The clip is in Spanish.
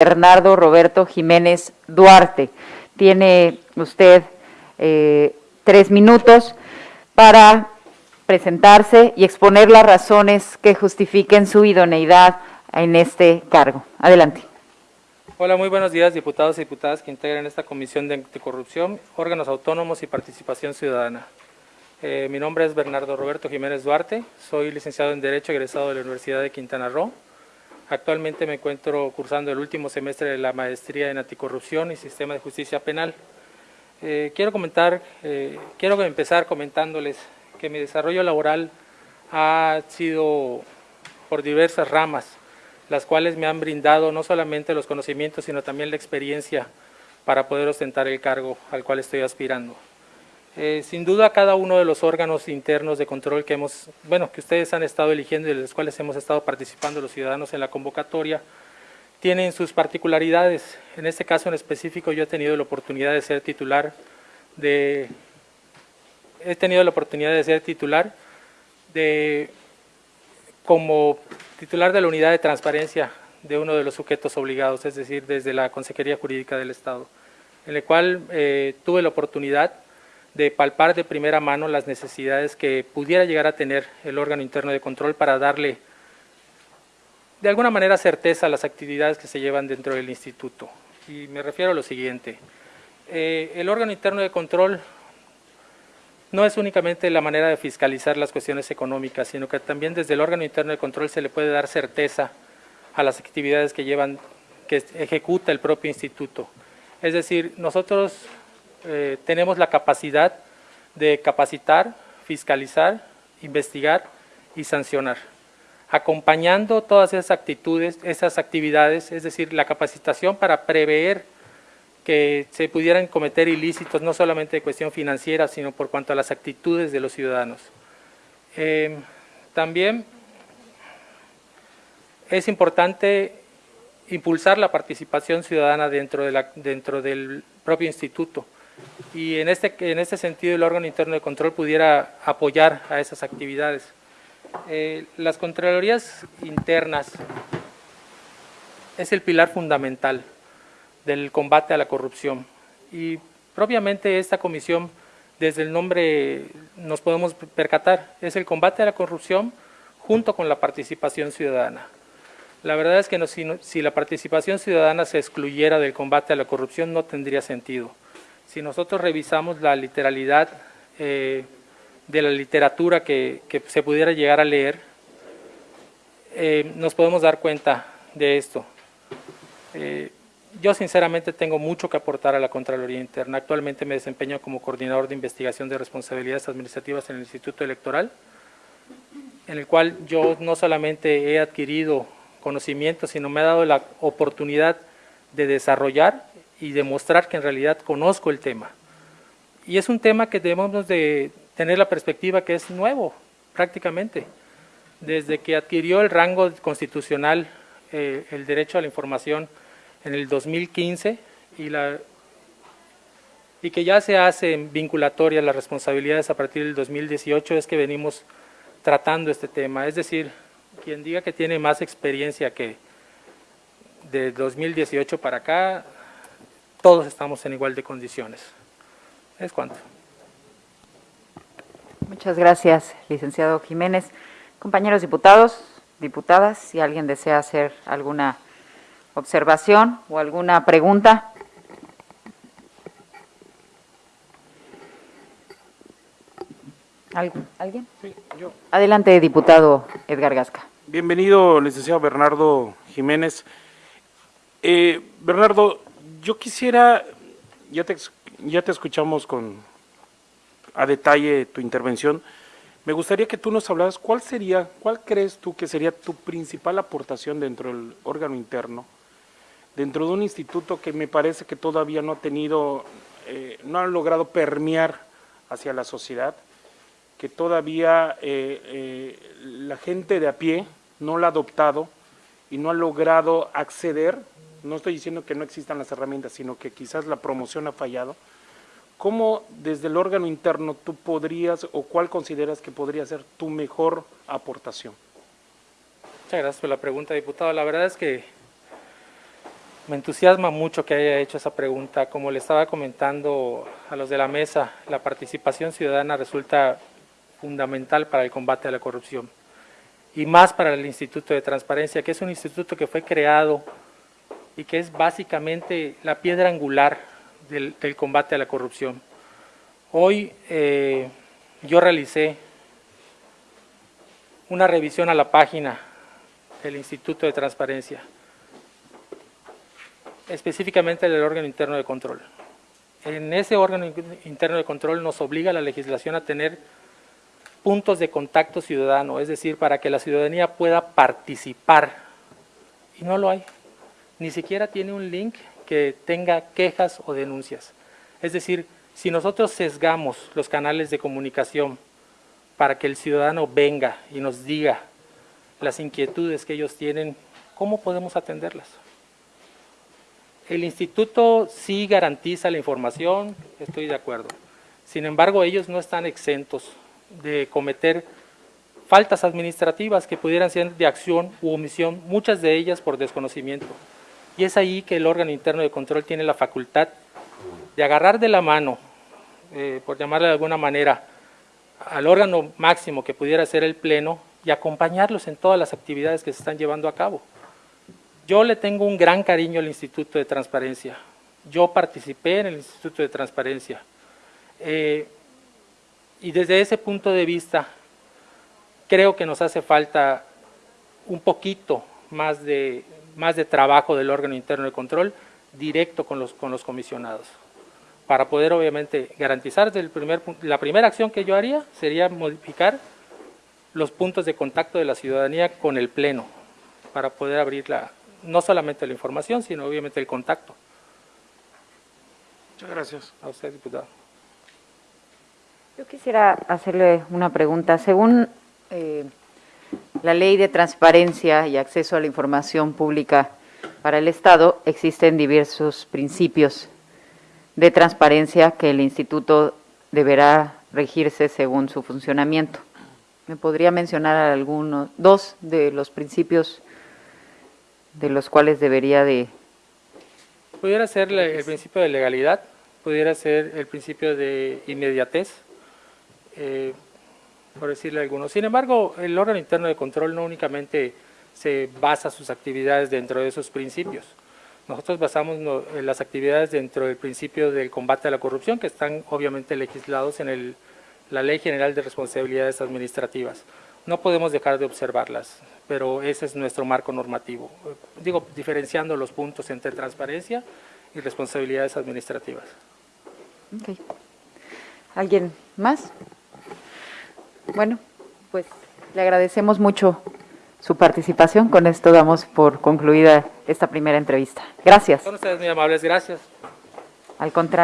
Bernardo Roberto Jiménez Duarte. Tiene usted eh, tres minutos para presentarse y exponer las razones que justifiquen su idoneidad en este cargo. Adelante. Hola, muy buenos días, diputados y diputadas que integran esta Comisión de Anticorrupción, órganos autónomos y participación ciudadana. Eh, mi nombre es Bernardo Roberto Jiménez Duarte, soy licenciado en Derecho egresado de la Universidad de Quintana Roo. Actualmente me encuentro cursando el último semestre de la Maestría en Anticorrupción y Sistema de Justicia Penal. Eh, quiero comentar, eh, quiero empezar comentándoles que mi desarrollo laboral ha sido por diversas ramas, las cuales me han brindado no solamente los conocimientos, sino también la experiencia para poder ostentar el cargo al cual estoy aspirando. Eh, sin duda cada uno de los órganos internos de control que hemos, bueno, que ustedes han estado eligiendo y de los cuales hemos estado participando los ciudadanos en la convocatoria, tienen sus particularidades. En este caso en específico yo he tenido la oportunidad de ser titular de, he tenido la oportunidad de ser titular de, como titular de la unidad de transparencia de uno de los sujetos obligados, es decir, desde la Consejería Jurídica del Estado, en el cual eh, tuve la oportunidad de palpar de primera mano las necesidades que pudiera llegar a tener el órgano interno de control para darle de alguna manera certeza a las actividades que se llevan dentro del instituto. Y me refiero a lo siguiente, eh, el órgano interno de control no es únicamente la manera de fiscalizar las cuestiones económicas, sino que también desde el órgano interno de control se le puede dar certeza a las actividades que llevan, que ejecuta el propio instituto. Es decir, nosotros eh, tenemos la capacidad de capacitar, fiscalizar, investigar y sancionar, acompañando todas esas actitudes, esas actividades, es decir, la capacitación para prever que se pudieran cometer ilícitos, no solamente de cuestión financiera, sino por cuanto a las actitudes de los ciudadanos. Eh, también es importante impulsar la participación ciudadana dentro, de dentro del propio instituto y en este, en este sentido el órgano interno de control pudiera apoyar a esas actividades. Eh, las Contralorías internas es el pilar fundamental del combate a la corrupción y propiamente esta comisión, desde el nombre nos podemos percatar, es el combate a la corrupción junto con la participación ciudadana. La verdad es que si, si la participación ciudadana se excluyera del combate a la corrupción no tendría sentido si nosotros revisamos la literalidad eh, de la literatura que, se pudiera llegar a leer, eh, nos podemos dar cuenta de esto. Eh, yo sinceramente tengo mucho que aportar a la Contraloría Interna. Actualmente me desempeño como coordinador de investigación de responsabilidades administrativas en el Instituto Electoral, en el cual yo no solamente he adquirido conocimiento, sino me ha dado la oportunidad de desarrollar y demostrar que en realidad conozco el tema. Y es un tema que debemos de tener la perspectiva que es nuevo, prácticamente. Desde que adquirió el rango constitucional eh, el derecho a la información en el 2015 y, la, y que ya se hacen vinculatorias las responsabilidades a partir del 2018 es que venimos tratando este tema. Es decir, quien diga que tiene más experiencia que de 2018 para acá, todos estamos en igual de condiciones. Es cuanto. Muchas gracias, licenciado Jiménez. Compañeros diputados, diputadas, si alguien desea hacer alguna observación o alguna pregunta. ¿Alguien? Sí, yo. Adelante, diputado Edgar Gasca. Bienvenido, licenciado Bernardo Jiménez. Eh, Bernardo, yo quisiera, ya te, ya te escuchamos con a detalle tu intervención, me gustaría que tú nos hablaras cuál sería, cuál crees tú que sería tu principal aportación dentro del órgano interno, dentro de un instituto que me parece que todavía no ha tenido, eh, no ha logrado permear hacia la sociedad, que todavía eh, eh, la gente de a pie no lo ha adoptado y no ha logrado acceder no estoy diciendo que no existan las herramientas, sino que quizás la promoción ha fallado, ¿cómo desde el órgano interno tú podrías o cuál consideras que podría ser tu mejor aportación? Muchas gracias por la pregunta, diputado. La verdad es que Me entusiasma mucho que haya hecho esa pregunta. Como le estaba comentando a los de la mesa, la participación ciudadana resulta fundamental para el combate a la corrupción y más para el Instituto de Transparencia, que es un instituto que fue creado y que es básicamente la piedra angular del, combate a la corrupción. Hoy eh, yo realicé una revisión a la página del Instituto de Transparencia, específicamente del órgano interno de control. En ese órgano interno de control nos obliga la legislación a tener puntos de contacto ciudadano, es decir, para que la ciudadanía pueda participar, y no lo hay. Ni siquiera tiene un link que tenga quejas o denuncias. Es decir, si nosotros sesgamos los canales de comunicación para que el ciudadano venga y nos diga las inquietudes que ellos tienen, ¿cómo podemos atenderlas? El instituto sí garantiza la información, estoy de acuerdo. Sin embargo, ellos no están exentos de cometer faltas administrativas que pudieran ser de acción u omisión, muchas de ellas por desconocimiento. Y es ahí que el órgano interno de control tiene la facultad de agarrar de la mano, eh, por llamarle de alguna manera, al órgano máximo que pudiera ser el Pleno y acompañarlos en todas las actividades que se están llevando a cabo. Yo le tengo un gran cariño al Instituto de Transparencia. Yo participé en el Instituto de Transparencia. Eh, y desde ese punto de vista, creo que nos hace falta un poquito más de, más de trabajo del órgano interno de control directo con los, con los comisionados. Para poder obviamente garantizar, el primer, la primera acción que yo haría sería modificar los puntos de contacto de la ciudadanía con el Pleno, para poder abrir la, no solamente la información, sino obviamente el contacto. Muchas gracias. A usted, diputado. Yo quisiera hacerle una pregunta. Según eh, la Ley de Transparencia y Acceso a la Información Pública para el Estado, existen diversos principios de transparencia que el Instituto deberá regirse según su funcionamiento. ¿Me podría mencionar algunos, dos de los principios de los cuales debería de Pudiera ser el principio de legalidad, pudiera ser el principio de inmediatez, eh, por decirle algunos. Sin embargo, el órgano interno de control no únicamente se basa sus actividades dentro de esos principios. Nosotros basamos en las actividades dentro del principio del combate a la corrupción, que están obviamente legislados en el- la Ley General de Responsabilidades Administrativas. No podemos dejar de observarlas, pero ese es nuestro marco normativo. Eh, Digo, diferenciando los puntos entre transparencia y responsabilidades administrativas. Ok. ¿Alguien más? Bueno, pues le agradecemos mucho su participación. Con esto damos por concluida esta primera entrevista. Gracias. Son ustedes muy amables, gracias. Al contrario.